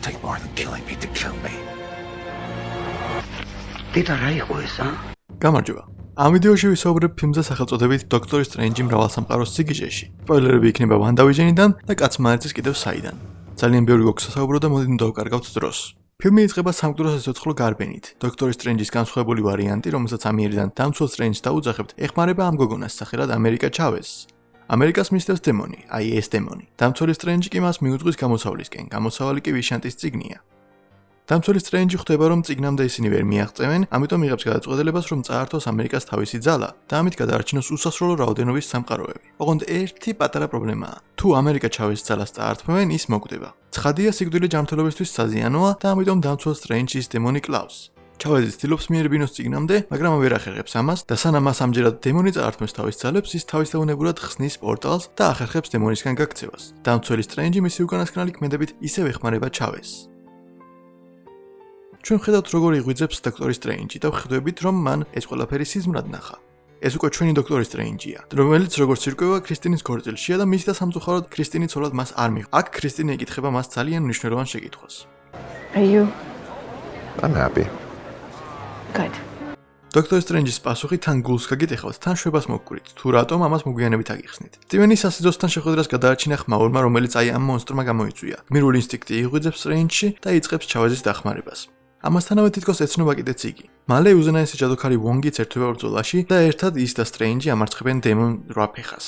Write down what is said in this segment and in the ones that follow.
gonna take more than killing me to kill me. დედა რა იყო ეს, ა? გამარჯობა. ამ ვიდეოში ვისაუბრებ ფილმზე სახელწოდებით დოქტორ სტრენჯი მრავალსამყაროს სიგიჟეში. სპოილერები იქნება ვანდავიჟენიდან და კაცმანეთის კიდევ საიდან. ძალიან ბევრი გვაქვს სასაუბრო და მოდით დავკარგავთ დროს. ფილმი იწყება სამკვდრო სიცოცხლო გარბენით. დოქტორ სტრენჯის განსხვავებული ვარიანტი, რომელსაც ამიერიდან დამცველ სტრენჯს დაუძახებთ, ეხმარება ამ გოგონას სახელად ამერიკა ჩავესს. ამერიკას მისდევს დემონი, აი ეს დემონი. დამცველი სტრენჯი კი მას მიუძღვის გამოსავლისკენ. გამოსავალი კი ვიშანტის ციგნია. დამცველი სტრენჯი ხვდება, რომ ციგნამდე ისინი ვერ მიაღწევენ, ამიტომ იღებს გადაწყვეტილებას, რომ წაართოს ამერიკას თავისი ძალა და ამით გადაარჩინოს უსასრულო რაოდენობის სამყაროები. ოღონდ ერთი პატარა პრობლემაა. თუ ამერიკა ჩავის ძალას წაართმევენ, ის მოკვდება. ცხადია, სიკვდილი ჯანმრთელობისთვის საზიანოა და ამიტომ დამცველ სტრენჯის დემონი კლავს. ჩავედი ცდილობს მიერბინოს ციგნამდე, მაგრამ ვერ ახერხებს ამას და სანამ მას ამჯერად დემონი წაართმევს თავის ძალებს, ის თავისთავად ხსნის პორტალს და ახერხებს დემონისგან გაქცევას. დამცველი სტრენჯი მისი უკანასკნელი ქმედებით ისევ ეხმარება ჩავეს. ჩვენ ხედავთ როგორ იღვიძებს დოქტორი სტრეინჯი და ვხედავთ რომ მან ეს ყველაფერი სიზმრად ნახა. ეს უკვე ჩვენი დოქტორი სტრეინჯია, რომელიც როგორც ირკვევა ქრისტინის გორწილშია და მის და სამწუხაროდ ქრისტინი ცოლად მას არ მიღ. აქ ქრისტინი ეკითხება მას ძალიან მნიშვნელოვან შეკითხვას. Are you I'm happy. Good? დოქტორ სტრენჯის პასუხი თან გულს გაგიტეხავთ, თან შვებას მოგკვრით, თუ რატომ ამას მოგვიანებით აგიხსნით. ტივენი სასიძოსთან შეხვედრას გადაარჩინა ხმაურმა, რომელიც აი ამ მონსტრმა გამოიწვია. გმირული ინსტინქტი იღვიძებს სტრენჯში და იწყებს ჩავაზის დახმარებას. ამასთანავე თითქოს ეცნობა კიდეც იგი. მალე უზენაესი ჯადოქარი ვონგიც ერთვება ბრძოლაში და ერთად ის და სტრეინჯი ამარცხებენ დემონ რაფეხას.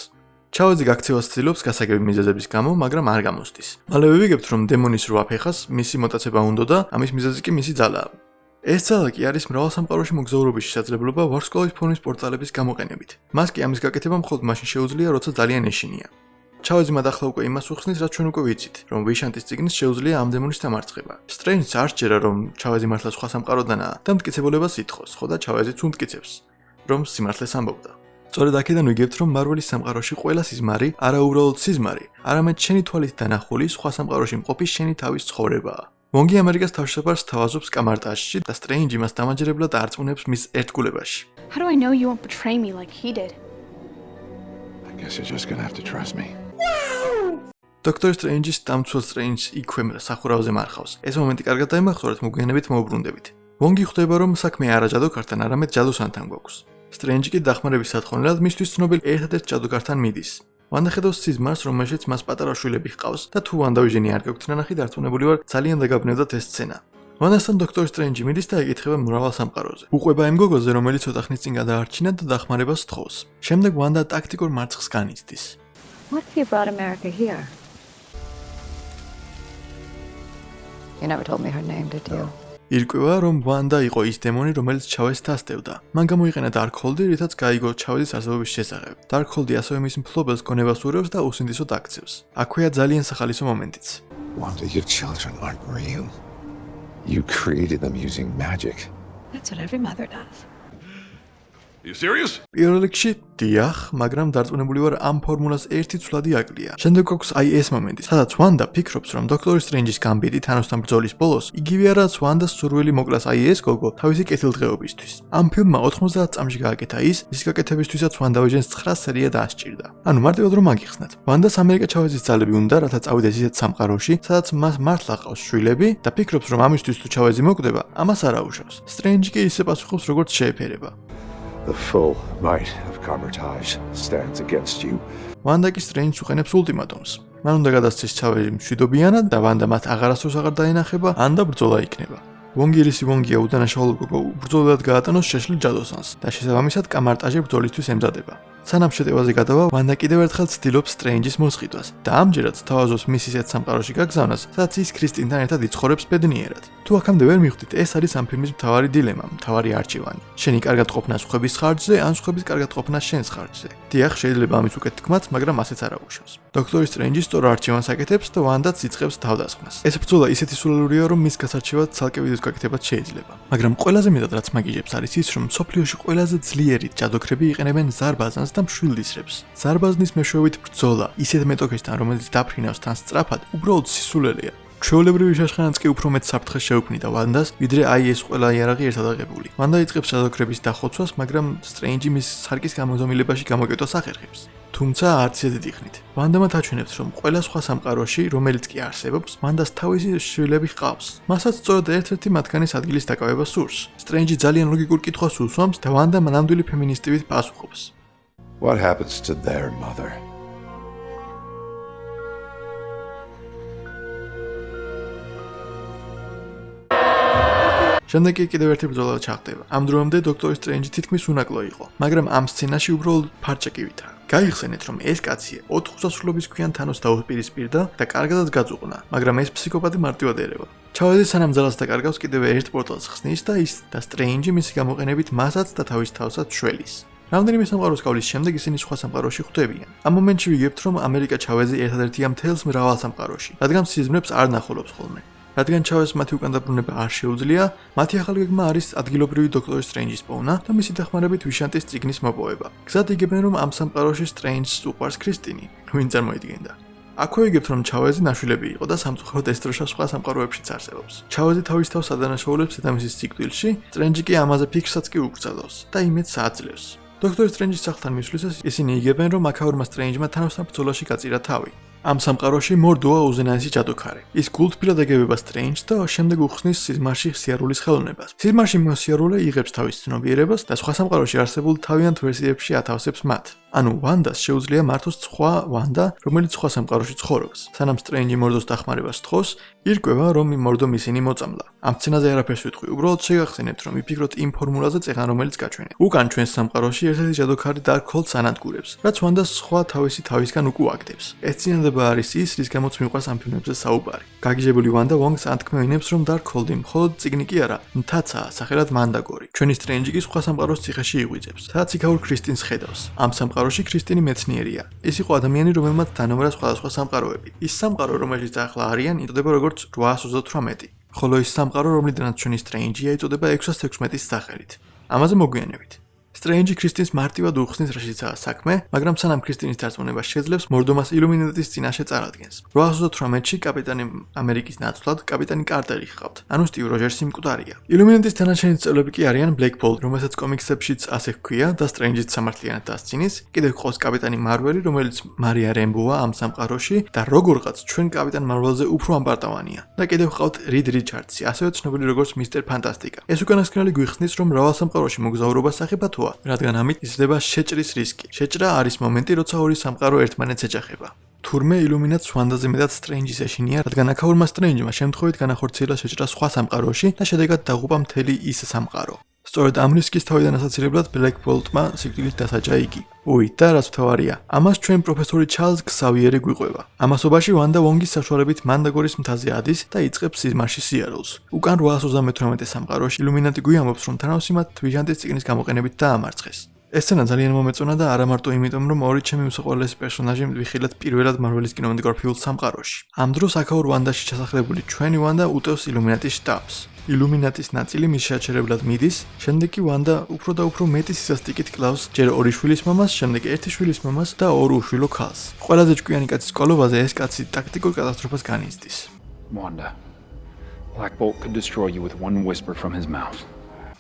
ჩაუძი გაქცევას ცდილობს გასაგები მიზეზების გამო, მაგრამ არ გამოსდის. მალე ვიგებთ, რომ დემონის რაფეხას მისი მოტაცება უნდა და ამის მიზეზი კი მისი ძალაა. ეს ძალა კი არის მრავალსამყაროში მოგზაურობის შესაძლებლობა ვარსკვლავის ფორმის პორტალების გამოყენებით. მას კი ამის გაკეთება მხოლოდ მაშინ შეუძლია, როცა ძალიან ეშინია. ჩავეზი მადახლა უკვე იმას უხსნის, რაც ჩვენ უკვე ვიცით, რომ ვიშანტის ციგნის შეუძლია ამ დემონის დამარცხება. სტრენჯს არ შეერა რომ ჩავეზი მართლა სხვა სამყაროდანაა და მტკიცებულებას ითხოვს, ხო და ჩავეზიც უმტკიცებს, რომ სიმართლეს ამბობდა. სწორედ აქედან ვიგებთ, რომ მარველის სამყაროში ყველა სიზმარი არაუბრალოდ სიზმარი, არამედ შენი თვალით დანახული სხვა სამყაროში მყოფი შენი თავის ცხოვრებაა. მონგი ამერიკას თავშესაფარს თავაზობს კამარტაშში და სტრენჯი მას დამაჯერებლად არწმუნებს მის ერთგულებაში. How do I know you won't betray me like he did? I guess you're just gonna have to trust me. დოქტორ სტრენჯის დამცველ სტრენჯს იქვე სახურავზე მარხავს. ეს მომენტი კარგად დაიმახსოვრეთ მოგვიანებით მოუბრუნდებით. ვონგი ხვდება რომ საქმე არა ჯადოქართან, არამედ ჯადოსანთან გვაქვს. სტრენჯი კი დახმარების სათხოვნელად მისთვის ცნობილ ერთადერთ ჯადოქართან მიდის. ვანდა ხედავს სიზმარს, რომელშიც მას პატარა შვილები ჰყავს და თუ ვანდავიჟენი არ გაქვთ ნანახი დარწმუნებული ვარ, ძალიან დაგაბნევდათ ეს სცენა. ვანდასთან დოქტორ სტრენჯი მიდის და ეკითხება მრავალ სამყაროზე. უყვება იმ გოგოზე, რომელიც ცოტა ხნის წინ გადაარჩინა და დახმარებას თხოვს. შემდეგ ვანდა ტაქტიკურ მარცხს განიცდის. What you brought America here? You never told me her name, did you? ირკვევა, რომ ვანდა იყო ის დემონი, რომელიც ჩავეს დასტევდა. მან გამოიყენა Darkhold-ი, რითაც გაიგო ჩავეს არსებობის შესახებ. Darkhold-ი ასევე მის მფლობელს გონებას ურევს და უსინდისოდ აქცევს. აქვეა ძალიან სახალისო მომენტიც. Wanda, your children aren't real. You created them using magic. That's what every mother does. You serious? პირველ რიგში დიახ, მაგრამ დარწმუნებული ვარ ამ ფორმულას ერთი ცვლადი აკლია. შემდეგ გვაქვს აი ეს მომენტი, სადაც ვანდა ფიქრობს, რომ დოქტორ სტრენჯის გამბიტი თანოსთან ბრძოლის ბოლოს იგივე არაც ვანდას სურვილი მოკლას აი ეს გოგო თავისი კეთილდღეობისთვის. ამ ფილმმა 90 წამში გააკეთა ის, ის გაკეთებისთვისაც ვანდავიჟენს 9 სერია დაასჭირდა. ანუ მარტივად რომ აგიხსნათ. ვანდას ამერიკა ჩავეძის ძალები უნდა, რათა წავიდეს ისეთ სამყაროში, სადაც მას მართლა ყავს შვილები და ფიქრობს, რომ ამისთვის თუ ჩავეზი მოკვდება, ამას არ აუშავს. სტრენჯი კი ისე პასუხობს, როგორც შეეფერება. The full might of Carmitage stands against you. ვანდა კი სტრენჯს უყენებს ულტიმატუმს. მან უნდა გადასცეს ჩავერი მშვიდობიანად და ვანდა მათ აღარასდროს აღარ დაინახება, ან და ბრძოლა იქნება. ვონგირისი ვონგია უდანაშაულო გოგო ბრძოლად გაატანოს შეშლილ ჯადოსანს და შესაბამისად კამარტაჟი ბრძოლისთვის ემზადება. სანამ შეტევაზე გადავა, ვანდა კიდევ ერთხელ ცდილობს სტრენჯის მოსყიდვას და ამჯერად თავაზობს მის ისეთ სამყაროში გაგზავნას, სადაც ის კრისტინთან ერთად იცხოვრებს ბედნიერად. თუ აქამდე ვერ მიხვდით, ეს არის ამ ფილმის მთავარი დილემა, მთავარი არჩევანი. შენი კარგად ყოფნა სხვების ხარჯზე, ან სხვების კარგად ყოფნა შენს ხარჯზე. დიახ, შეიძლება ამის უკეთ თქმაც, მაგრამ ასეც არ აუშავს. დოქტორი სტრენჯი სწორ არჩევანს აკეთებს და ვანდაც იწყებს თავდასხმას. ეს ბრძოლა ისეთი სულელურია, რომ მის გასარჩევად ცალკე ვიდეოს გაკეთებაც შეიძლება. მაგრამ ყველაზე მეტად რაც მაგიჟებს არის ის, რომ სოფლიოში ყველაზე ძლიერი ჯადოქრები იყენებენ ზარბაზანს და მშვილდისრებს. ზარბაზნის მეშვეობით ბრძოლა ისეთ მეტოქესთან, რომელიც დაფრინავს თან სწრაფად, უბრალოდ სისულელეა. ჩვეულებრივი შაშხანაც კი უფრო მეტ საფრთხეს შეუქმნიდა ვანდას, ვიდრე აი ეს ყველა იარაღი ერთად აღებული. ვანდა იწყებს ჯადოქრების დახოცვას, მაგრამ სტრენჯი მის სარკის გამოზომილებაში გამოკეტოს ახერხებს. თუ თუმცა არც ისე დიდი ხნით. ვანდამა თაჩვენებს, რომ ყველა სხვა სამყაროში, რომელიც კი არსებობს, მანდას თავისი შვილები ჰყავს. მასაც სწორედ ერთ-ერთი მათგანის ადგილის დაკავება სურს. სტრენჯი ძალიან ლოგიკურ კითხვას უსვამს და ვანდა მანამდვილი ფემინისტივით პასუხობს. What happens to their mother? შემდეგ კი კიდევ ერთი ბრძოლა ჩახდება. ამ დროამდე დოქტორ სტრენჯი თითქმის უნაკლო იყო, მაგრამ ამ სცენაში უბრალოდ ფარჭაკივით. გაიხსენეთ, რომ ეს კაცი 4 უსასრულობის ქვიან თანოს დაუპირისპირდა და კარგადაც გაწუყნა, მაგრამ ეს ფსიქოპათი მარტივად ერევა. ჩავედი სანამ ძალას დაკარგავს კიდევ ერთ პორტალს ხსნის და ის და სტრენჯი მისი გამოყენებით მასაც და თავის თავსაც შველის. რამდენიმე სამყაროს გავლის შემდეგ ისინი სხვა სამყაროში ხვდებიან. ამ მომენტში ვიგებთ, რომ ამერიკა ჩავეზე ერთადერთია მთელს მრავალ სამყაროში, რადგან სიზმრებს არ ნახულობს ხოლმე. რადგან ჩავეს მათი უკან დაბრუნება არ შეუძლია, მათი ახალი გეგმა არის ადგილობრივი დოქტორ სტრენჯის პოვნა და მისი დახმარებით ვიშანტის ციგნის მოპოვება. გზად იგებენ რომ ამ სამყაროში სტრენჯს უყვარს კრისტინი, ვინ წარმოიდგენდა. აქვე იგებთ რომ ჩავეზი ნაშვილები იყო და სამწუხაროდ ეს დროშა სხვა სამყაროებშიც არსებობს. ჩავეზი თავის თავს ადანაშაულებს დედამისის ციკლში, სტრენჯი კი ამაზე ფიქრსაც კი უკრძალავს და იმედს აძლევს. დოქტორ სტრენჯის სახლთან მისვლისას ისინი იგებენ რომ აკაურმა სტრენჯმა თანასწორ ბრძოლაში გაწირა თავი. ამ სამყაროში მორდოა უზენაესი ჯადოქარი. ის გულთბილად ეგებება სტრენჯს და შემდეგ უხსნის სიზმარში სიარულის ხელოვნებას. სიზმარში მოსიარულე იღებს თავის ცნობიერებას და სხვა სამყაროში არსებულ თავიანთ ვერსიებში ათავსებს მათ. ანუ ვანდას შეუძლია მართოს სხვა ვანდა, რომელიც სხვა სამყაროში ცხოვრობს. სანამ სტრენჯი მორდოს დახმარებას თხოვს, ირკვევა რომ მორდომ ისინი მოწამლა. ამ სცენაზე არაფერს ვიტყვი, უბრალოდ შეგახსენებთ რომ ვიფიქროთ იმ ფორმულაზე წეღან რომელიც გაჩვენე. უკან ჩვენს სამყაროში ერთ-ერთი ჯადოქარი დარქოლდს ანადგურებს, რაც ვანდას სხვა თავისი თავისგან უკუაგდებს. ეს წინადადება არის ის, რის გამოც მიყვარს ამ ფილმებზე საუბარი. გაგიჟებული ვანდა ვონგს ანთქმევინებს რომ დარქოლდი მხოლოდ ციგნი კი არა, მთაცაა, სახელად მანდაგორი. ჩვენი სტრენჯი კი სხვა სამყაროს ციხეში იღვიძებს, სადაც იქაურ კრისტინს ხედავს. ამ სამყაროში სამყაროში ქრისტინი მეცნიერია. ის იყო ადამიანი, რომელმაც დანომრა სხვადასხვა სამყაროები. ის სამყარო, რომელშიც ახლა არიან, იწოდება როგორც 838. ხოლო ის სამყარო, რომლიდანაც ჩვენი სტრენჯია, იწოდება 616-ის სახელით. ამაზე მოგვიანებით. სტრენჯი კრისტინს მარტივად უხსნის რაშიცაა საქმე, მაგრამ სანამ კრისტინის დარწმუნება შეძლებს, მორდომას ილუმინატის წინაშე წარადგენს. 838-ში კაპიტანი ამერიკის ნაცვლად კაპიტანი კარტერი ხავთ. ანუ სტივ როჯერსი მკვდარია. ილუმინატის თანაშენი წევრები კი არიან ბლეკბოლ, რომელსაც კომიქსებშიც ასე ჰქვია და სტრენჯიც სამართლიანად დასცინის. კიდევ ყავს კაპიტანი მარველი, რომელიც მარია რემბოა ამ სამყაროში და როგორღაც ჩვენ კაპიტან მარველზე უფრო ამპარტავანია. და კიდევ ყავთ რიდ რიჩარდსი, ასევე ცნობილი როგორც მისტერ ფანტასტიკა. ეს უკანასკნელი გვიხსნის, რომ მრავალ სამყაროში მოგზაურობა სახიფათოა რადგან ამით იზრდება შეჭრის რისკი. შეჭრა არის მომენტი, როცა ორი სამყარო ერთმანეთს ეჯახება. თურმე ილუმინატს ვანდაზე მეტად სტრენჯის ეშინია, რადგან აკაურმა სტრენჯმა შემთხვევით განახორციელა შეჭრა სხვა სამყაროში და შედეგად დაღუპა მთელი ის სამყარო. სწორედ ამ რისკის თავიდან ასაცილებლად ბლეკ ბოლტმა სიკვდილით დასაჯა იგი. უი, და რაც თავარია, ამას ჩვენ პროფესორი ჩარლზ ქსავიერი გვიყვება. ამასობაში ვანდა ვონგის საშუალებით მანდაგორის მთაზე ადის და იწყებს სიზმარში სიარულს. უკან 838 სამყაროში ილუმინატი გვიამბობს, რომ თანავსი მათ თვიჟანტის ციგნის გამოყენებით დაამარცხეს. ეს სცენა ძალიან მომეწონა და არა მარტო იმიტომ, რომ ორი ჩემი მსახურების პერსონაჟი მივიხილეთ პირველად მარველის კინემატოგრაფიულ სამყაროში. ამ დროს აკაურ ვანდაში ჩასახლებული ჩვენი ვანდა უტევს ილუმინატის შტაბს. ილუმინატის ნაწილი მის შეაჩერებლად მიდის, შემდეგ კი ვანდა უფრო და უფრო მეტი სისასტიკით კლავს ჯერ ორი შვილის მამას, შემდეგ ერთი შვილის მამას და ორ უშვილო ქალს. ყველაზე ჭკვიანი კაცის კოლობაზე ეს კაცი ტაქტიკურ კატასტროფას განიცდის. Wanda. Black Bolt could destroy you with one whisper from his mouth.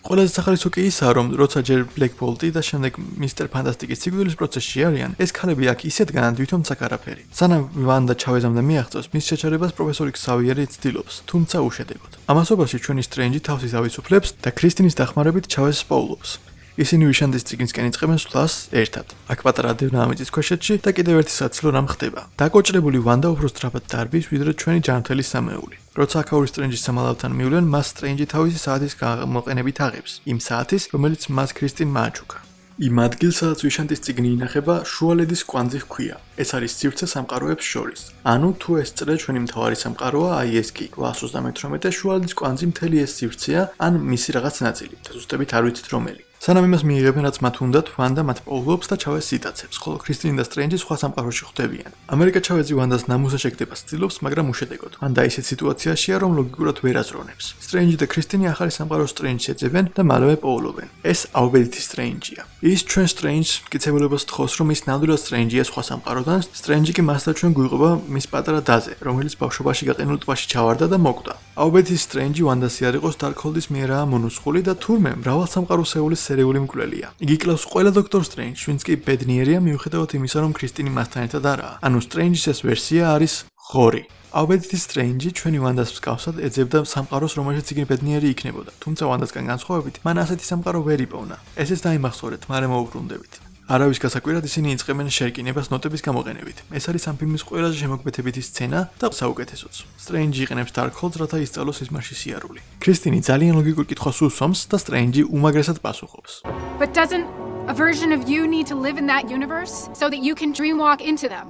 ყველაზე სახალისო კი ისაა, რომ როცა ჯერ Black Bolt-ი და შემდეგ Mr. Fantastic-ის სიკვდილის პროცესში არიან, ეს ქალები აქ ისეთ განადვითონ საკარაფერი. სანამ ვანდა ჩავეზამდა მიაღწევს მის შეჩერებას პროფესორი ქსავიერი ცდილობს, თუმცა უშედეგოდ. ამასობაში ჩვენი სტრენჯი თავს ისავისუფლებს და კრისტინის დახმარებით ჩავეს პოულობს. ისინი ვიშანდის ციგნისკენ იწყებენ სვლას ერთად. აქ პატარა დინამიტის ქვეშეთში და კიდევ ერთი საცილო რამ ხდება. დაკოჭრებული ვანდა უფრო სწრაფად დარბის, ვიდრე ჩვენი ჯანმრთელი სამეული. როცა აკაური სტრენჯის სამალავთან მივლენ, მას სტრენჯი თავისი საათის გამოყენებით აღებს. იმ საათის, რომელიც მას კრისტინ მააჩუკა. იმ ადგილს, სადაც ვიშანტის ციგნი ინახება, შუალედის კვანძი ჰქვია. ეს არის სივრცე სამყაროებს შორის. ანუ თუ ეს წრე ჩვენი მთავარი სამყაროა, აი ეს კი 838 და შუალედის კვანძი მთელი ეს სივრცეა, ან მისი რაღაც ნაწილი. ზუსტებით არ ვიცით რომელი. სანამ იმას მიიღებენ, რაც მათ უნდათ, ვანდა მათ პოულობს და ჩავეს სიტაცებს, ხოლო ქრისტინი და სტრენჯი სხვა სამყაროში ხვდებიან. ამერიკა ჩავეზი ვანდას ნამუსაშეკდებას ცდილობს, მაგრამ უშედეგოდ. ვანდა ისეთ სიტუაციაშია, რომ ლოგიკურად ვერ აზროვნებს. სტრენჯი და ქრისტინი ახალი სამყაროს სტრენჯს ეძებენ და მალევე პოულობენ. ეს აუბედითი სტრენჯია. ის ჩვენ სტრენჯს მკიცებულებას თხოვს, რომ ის ნამდვილად სტრენჯია სხვა სამყაროდან, სტრენჯი კი მას და ჩვენ გვიყვება მის პატარა დაზე, რომელიც ბავშვობაში გაყინულ ტბაში ჩავარდა და მოკვდა. აუბეთის სტრენჯი ვანდასი არ იყოს დარკჰოლდის მიერაა მონუსხული და თურმე მრავალ სამყაროსეულის სერიული მკვლელია. იგი კლავს ყველა დოქტორ სტრენჯს, ვინც კი ბედნიერია მიუხედავად იმისა, რომ კრისტინი მასთან ერთად არაა. ანუ სტრენჯის ეს ვერსია არის ღორი. აუბეთის სტრენჯი ჩვენი ვანდას მსგავსად ეძებდა სამყაროს, რომელშიც იგი ბედნიერი იქნებოდა. თუმცა ვანდასგან განსხვავებით, მან ასეთი სამყარო ვერ იპოვნა. ესეც დაიმახსოვრეთ, მაგრამ მოუბრუნდებით. არავის გასაკვირად ისინი იწყებენ შერკინებას ნოტების გამოყენებით. ეს არის ამ ფილმის ყველაზე შემოქმედებითი სცენა და საუკეთესოც. სტრენჯი იყენებს დარკჰოლდს, რათა ისწავლოს სიზმარში სიარული. კრისტინი ძალიან ლოგიკურ კითხვას უსვამს და სტრენჯი უმაგრესად პასუხობს. But doesn't a version of you need to live in that universe so that you can dreamwalk into them?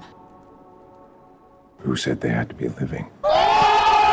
Who said they had to be living?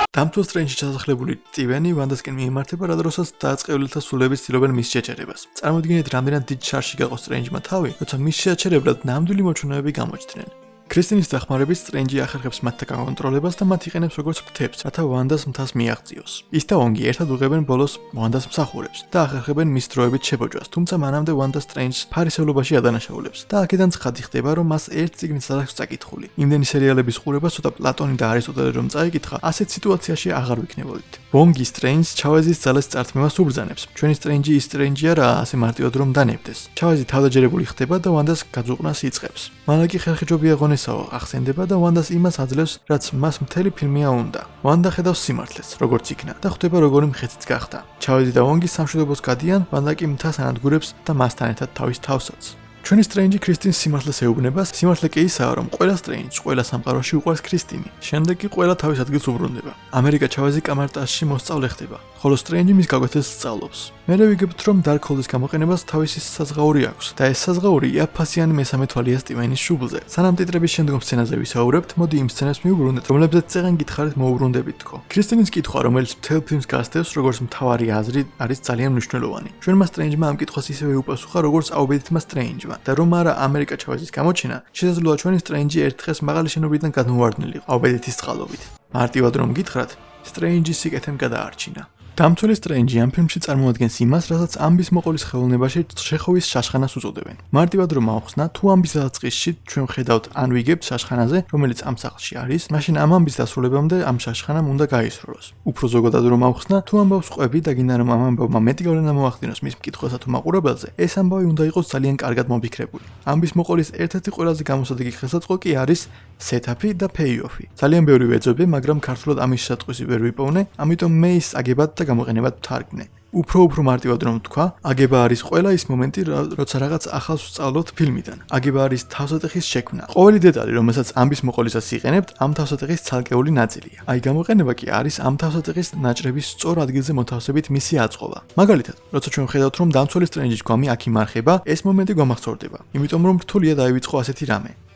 დამთვალ სტრენჯში ჩასახლებული ტივენი ვანდასკენ მიემართება, რა დროსაც დაწყევლილთა სულების ცდილობენ მის შეჭერებას. წარმოიდგინეთ, რამდენად დიდ შარში გაყოს სტრენჯმა თავი, როცა მის შეჭერებლად ნამდვილი მოჩვენებები გამოჩნდნენ. კრისტინის დახმარებით სტრენჯი ახერხებს მათთან კონტროლებას და მათ იყენებს როგორც ფრთებს, რათა ვანდას მთას მიაღწიოს. ის და ონგი ერთად უღებენ ბოლოს ვანდას მსახურებს და ახერხებენ მის დროებით შეფოჯვას, თუმცა მანამდე ვანდა სტრენჯს ფარისევლობაში ადანაშაულებს და აქედან ცხადი ხდება, რომ მას ერთ წიგნს არ აქვს წაკითხული. იმდენი სერიალების ყურება ცოტა პლატონი და არისტოტელე რომ წაიკითხა, ასეთ სიტუაციაში აღარ ვიქნებოდით. ვონგი სტრენჯს ჩავეზის ძალის წარწმევას უბრძანებს. ჩვენი სტრენჯი ის სტრენჯი არაა, ასე მარტივად რომ დანებდეს. ჩავეზი თავდაჯერებული ხდება და ვანდას გაძუყნას იწყებს. მალაკი ხერხეჯობია ღონეს ესაო ახსენდება და ვანდას იმას აძლევს, რაც მას მთელი ფილმია უნდა. ვანდა ხედავს სიმართლეს, როგორც იქნა და ხვდება როგორი მხეციც გახდა. ჩავედი და ვონგი სამშვიდობოს გადიან, ვანდა კი მთას ანადგურებს და მასთან ერთად თავის თავსაც. ჩვენი სტრენჯი კრისტინს სიმართლეს ეუბნება, სიმართლე კი ისაა, რომ ყველა სტრენჯს, ყველა სამყაროში უყვარს კრისტინი. შემდეგ კი ყველა თავის ადგილს უბრუნდება. ამერიკა ჩავეზი კამარტაში მოსწავლე ხდება, ხოლო სტრენჯი მის გაკვეთილს სწავლობს. მერე ვიგებთ, რომ დარკჰოლდის გამოყენებას თავისი საზღაური აქვს და ეს საზღაური იაფასიანი მესამე თვალია სტივენის შუბლზე. სანამ ტიტრების შემდგომ სცენაზე ვისაუბრებთ, მოდი იმ სცენას მივუბრუნდეთ, რომლებზეც წეგან გითხარით მოუბრუნდებით თქო. კრისტინის კითხვა, რომელიც მთელ ფილმს გასდევს, როგორც მთავარი აზრი, არის ძალიან მნიშვნელოვანი. ჩვენმა სტრენჯმა ამ კითხვას ისევე უპასუხა, როგორც აუბედითმა სტრენჯმა და რომ არა ამერიკა ჩავაზის გამოჩენა, შესაძლოა ჩვენი სტრენჯი ერთ დღეს მაღალი შენობიდან გადმოვარდნილიყო აუბედითის წყალობით. მარტივად რომ გითხრათ, სტრენჯის სიკეთემ გადაარჩინა. დამთვალი სტრენჯი ამ ფილმში წარმოადგენს იმას, რასაც ამბის მოყოლის ხელოვნებაში შეხოვის შაშხანას უწოდებენ. მარტივად რომ ავხსნა, თუ ამბის დაწყისში ჩვენ ხედავთ ან ვიგებთ შაშხანაზე, რომელიც ამ სახლში არის, მაშინ ამ ამბის დასრულებამდე ამ შაშხანამ უნდა გაისროლოს. უფრო ზოგადად რომ ავხსნა, თუ ამბავს ყვები და გინდა რომ ამ ამბავმა მეტი გავლენა მოახდინოს მის მკითხველსა თუ მაყურებელზე, ეს ამბავი უნდა იყოს ძალიან კარგად მომფიქრებული. ამბის მოყოლის ერთ-ერთი ყველაზე გამოსადეგი ხელსაწყო კი არის setup-ი და pay-off-ი. ძალიან ბევრი ვეძებდი, მაგრამ ქართულად ამის შესატყვისი ვერ ვიპოვნე, ამიტომ მე ის აგებად და გამოყენებად ვთარგმნე. უფრო უფრო მარტივად რომ თქვა, აგება არის ყველა ის მომენტი, როცა რაღაც ახალს ვსწავლობთ ფილმიდან. აგება არის თავსატეხის შექმნა. ყოველი დეტალი, რომელსაც ამბის მოყოლისას იყენებთ, ამ თავსატეხის ცალკეული ნაწილია. აი გამოყენება კი არის ამ თავსატეხის ნაჭრების სწორ ადგილზე მოთავსებით მისი აწყობა. მაგალითად, როცა ჩვენ ხედავთ, რომ დამცველის ტრენჯის გვამი აქ იმარხება, ეს მომენტი გვამახსოვრდება, იმიტომ რომ რთულია დაივიწყო ასეთი რამე.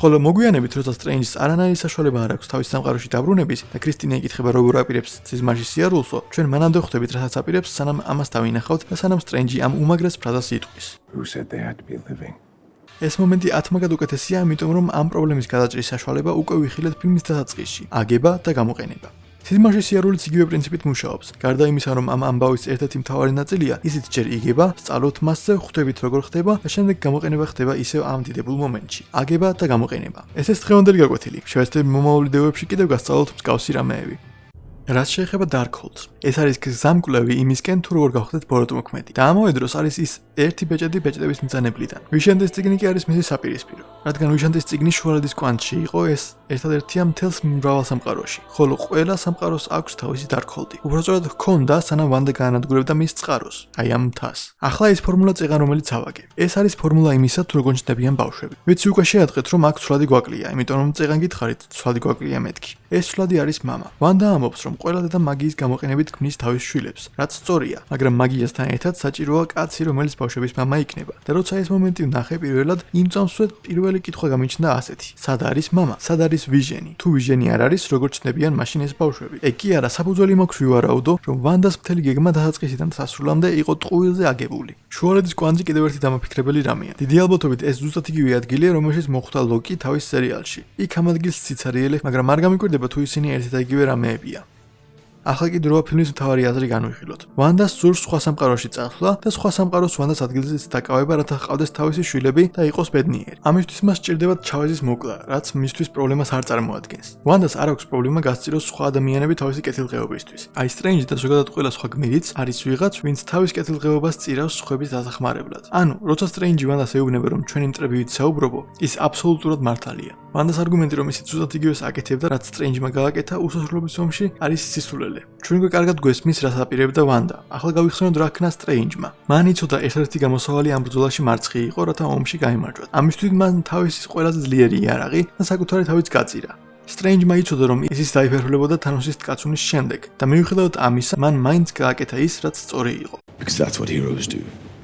ხოლო მოგვიანებით როცა სტრენჯს არანაირი საშუალება არ აქვს თავის სამყაროში დაბრუნების და კრისტინა იკითხება როგორ აპირებს სიზმარში სიარულსო ჩვენ მანამდე ხვდებით რასაც აპირებს სანამ ამას დავინახავთ და სანამ სტრენჯი ამ უმაგრეს ფრაზას იტყვის Who said they had to be living? ეს მომენტი ათმაგად უკეთესია იმიტომ რომ ამ პრობლემის გადაჭრის საშუალება უკვე ვიხილეთ ფილმის დასაწყისში აგება და გამოყენება სიზმარში სიარულიც იგივე პრინციპით მუშაობს. გარდა იმისა, რომ ამ ამბავის ერთ-ერთი მთავარი ნაწილია, ისიც ჯერ იგება, სწავლობთ მასზე, ხვდებით როგორ ხდება და შემდეგ გამოყენება ხდება ისევ ამ დიდებულ მომენტში. აგება და გამოყენება. ესეც დღევანდელი გაკვეთილი. შევეცდები მომავალი დევებში კიდევ გასწავლოთ მსგავსი რამეები. რაც შეეხება Darkhold-ს, ეს არის გზამკვლევი იმისკენ თუ როგორ გავხდეთ ბოროტმოქმედი. და ამავე დროს არის ის ერთი ბეჭედი ბეჭდების მძანებლიდან. ვიშენდეს ციგნი კი არის მისი საპირისპირო. რადგან ვიშენდეს ციგნი შუალედის კვანტში იყო ეს ერთადერთია მთელს მრავალ სამყაროში, ხოლო ყველა სამყაროს აქვს თავისი დარქოლდი. უბრალოდ ჰქონდა, სანამ ვანდა განადგურებდა მის წყაროს, აი ამ მთას. ახლა ეს ფორმულა წეღან რომელიც ავაგე. ეს არის ფორმულა იმისა, თუ როგორ ჩნდებიან ბავშვები. ვიცი უკვე შეატყეთ, რომ აქ ცვლადი გვაკლია, იმიტომ რომ წეღან გითხარით, ცვლადი გვაკლია მეთქი. ეს ცვლადი არის მამა. ვანდა ამბობს, რომ ყველა დედა მაგიის გამოყენებით ქმნის თავის შვილებს, რაც სწორია, მაგრამ მაგიასთან ერთად საჭიროა კაცი, რომელიც ბავშვების მამა იქნება. და როცა ეს მომენტი ვნახე პირველად, იმ წამსვლად პირველი კითხვა გამიჩნდა ასეთი: სად არის მამა? სად არის ვიჟენი? თუ ვიჟენი არ არის, როგორ ჩნდებიან მაშინ ეს ბავშვები? ეგ კი არა, საფუძველი მაქვს ვივარაუდო, რომ ვანდას მთელი გეგმა დასაწყისიდან დასასრულამდე იყო ტყუილზე აგებული. შუალედის კვანძი კიდევ ერთი დამაფიქრებელი რამეა. დიდი ალბათობით ეს ზუსტად იგივე ადგილია, რომელშიც მოხვდა ლოკი თავის სერიალში. იქ ამ ადგილს ციცარიელე, მაგრამ არ გამიკვირდება თუ ისინი ერთი და იგივე რამეებია. ახლა კი დროა ფილმის მთავარი აზრი განვიხილოთ. ვანდას სურს სხვა სამყაროში წასვლა და სხვა სამყაროს ვანდას ადგილზეც დაკავება, რათა ჰყავდეს თავისი შვილები და იყოს ბედნიერი. ამისთვის მას სჭირდება ჩავაზის მოკლა, რაც მისთვის პრობლემას არ წარმოადგენს. ვანდას არ აქვს პრობლემა გასწიროს სხვა ადამიანები თავისი კეთილდღეობისთვის. აი სტრენჯი და ზოგადად ყველა სხვა გმირიც არის ვიღაც, ვინც თავის კეთილდღეობას წირავს სხვების დასახმარებლად. ანუ, როცა სტრენჯი ვანდას ეუბნება, რომ ჩვენი მტრები ვიცაუბრობო, ის აბსოლუტურად მართალია. ვანდას არგუმენტი, რომ ისიც უზად იგივეს აკეთებდა, რაც სტრენჯმა გააკეთა უსასრულობის ომში, არის სისულელე. ჩვენ უკვე კარგად გვესმის, რას აპირებდა ვანდა. ახლა გავიხსენოთ რა ქნა სტრენჯმა. მან იცოდა ერთ-ერთი გამოსავალი ამ ბრძოლაში მარცხი იყო, რათა ომში გაიმარჯვოთ. ამისთვის მან თავისი ყველაზე ძლიერი იარაღი და საკუთარი თავიც გაწირა. სტრენჯმა იცოდა, რომ ის დაიფერხლებოდა თანოსის ტკაცუნის შემდეგ და მიუხედავად ამისა, მან მაინც გააკეთა ის, რაც სწორი იყო. Because that's what heroes do.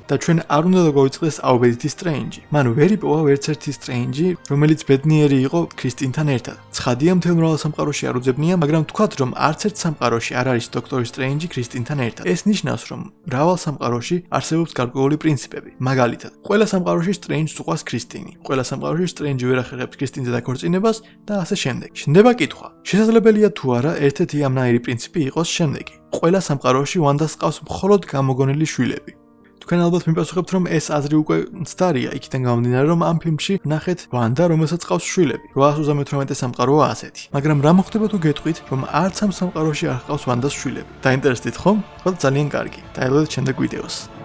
და ჩვენ არ უნდა დაგვიწყდეს აუბედითი სტრენჯი. მან ვერ იპოვა ვერცერთი სტრენჯი, რომელიც ბედნიერი იყო კრისტინთან ერთად. ცხადია, მთელ მრავალ სამყაროში არ უძებნია, მაგრამ თქვათ, რომ არც ერთ სამყაროში არ არის დოქტორი სტრენჯი კრისტინთან ერთად. ეს ნიშნავს, რომ მრავალ სამყაროში არსებობს გარკვეული პრინციპები. მაგალითად, ყველა სამყაროში სტრენჯს უყვას კრისტინი, ყველა სამყაროში სტრენჯი ვერ ახერხებს კრისტინზე დაქორწინებას და ასე შემდეგ. შენდება კითხვა: შესაძლებელია თუ არა ერთ-ერთი ამნაირი პრინციპი იყოს შემდეგი? ყველა სამყაროში ვანდას ყავს მხოლოდ გამოგონილი შვილები. თქვენ ალბათ მიპასუხებთ, რომ ეს აზრი უკვე მცდარია, იქიდან გამომდინარე, რომ ამ ფილმში ნახეთ ვანდა, რომელსაც ყავს შვილები. 838 სამყაროა ასეთი. მაგრამ რა მოხდება თუ გეტყვით, რომ არც ამ სამყაროში არ ყავს ვანდას შვილები? დაინტერესდით ხომ? ხო, ძალიან კარგი. დაელოდეთ შემდეგ ვიდეოს.